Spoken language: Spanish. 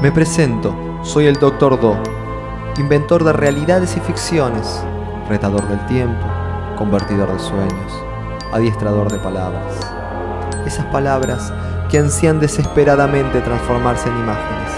Me presento, soy el Dr. Do, inventor de realidades y ficciones, retador del tiempo, convertidor de sueños, adiestrador de palabras. Esas palabras que ansían desesperadamente transformarse en imágenes.